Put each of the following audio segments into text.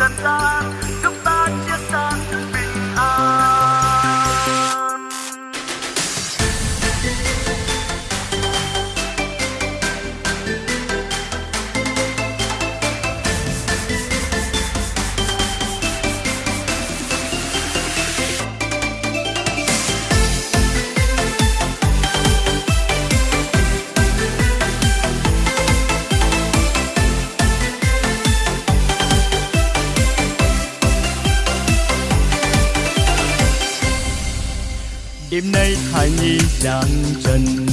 cantar đêm nay thai nhi đang trần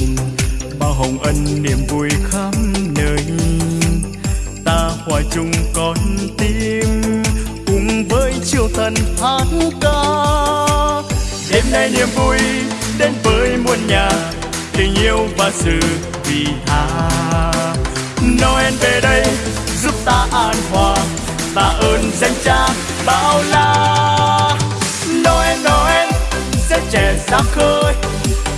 bao hồng ân niềm vui khắp nơi. Ta hòa chung con tim, cùng với chiều thần hát ca. Đêm nay niềm vui đến với muôn nhà, tình yêu và sự vì tha. Noel về đây, giúp ta an hòa. Ta ơn danh cha, bao la trẻ khơi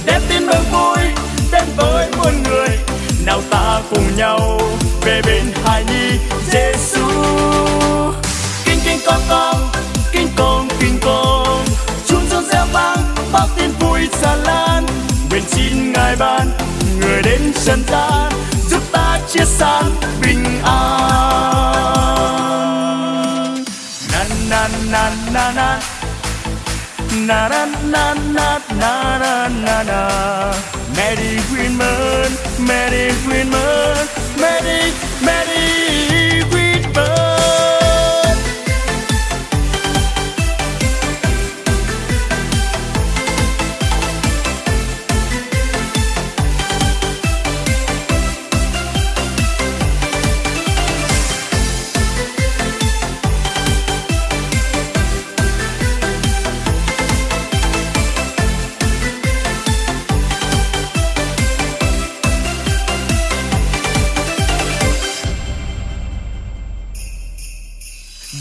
đem tin mừng vui đến với muôn người. Nào ta cùng nhau về bên hài nhi Giêsu kinh kinh, con con, kinh con kinh, con. Chúng reo reo vang, bao tin vui xa lan. Nguyện xin ngài ban người đến trần gian, giúp ta chia san bình an. Na na na na na na na na Merry Christmas Merry Christmas Merry Merry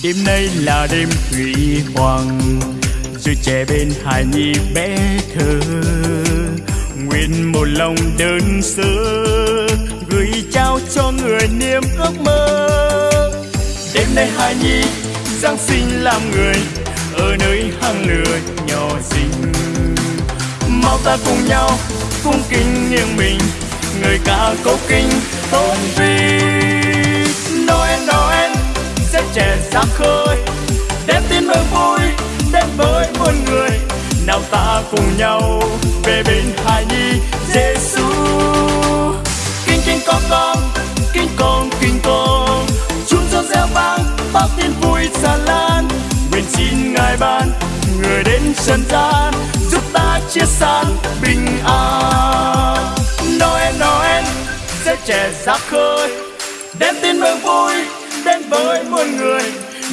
Đêm nay là đêm thủy hoàng, Rồi trẻ bên hài nhi bé thơ. Nguyện một lòng đơn sơ, Gửi trao cho người niềm ước mơ. Đêm nay hài nhi, Giáng sinh làm người, Ở nơi hang lửa nhỏ xinh. Mau ta cùng nhau, cung kính nghiêng mình, Người ca cố kinh tôn vinh Noel Noel sẽ trẻ sáng khơi đem tin mừng vui đến với muôn người. Nào ta cùng nhau về bên hài nhi Giêsu kinh kinh con con, kinh con kinh con. Chúng cho reo vang, bao tin vui xa lan. Nguyện xin ngài ban người đến trần gian, giúp ta chia san bình an. Noel Noel sẽ trẻ ra khơi đem tin mừng vui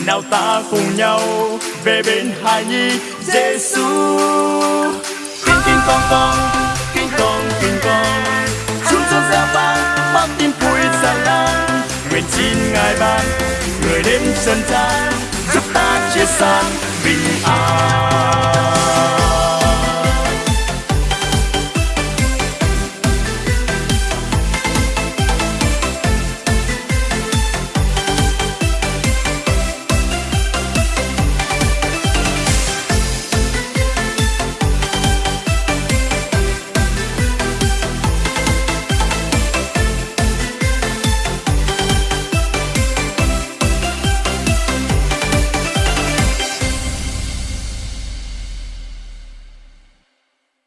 nào ta cùng nhau về bên hài nhi Giêsu kinh kinh, con con, kinh con kinh, con. Chúng cho ra vang bao tin vui xa lan nguyện xin ngài ban, người đến trần gian giúp ta chia sáng bình an.